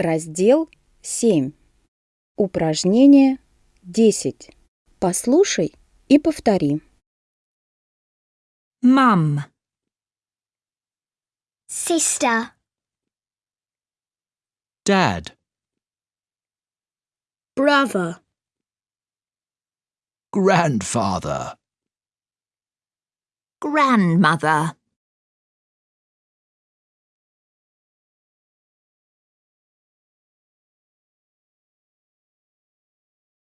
Раздел 7. Упражнение 10. Послушай и повтори. Mum, sister, Dad, brother, grandfather, grandmother,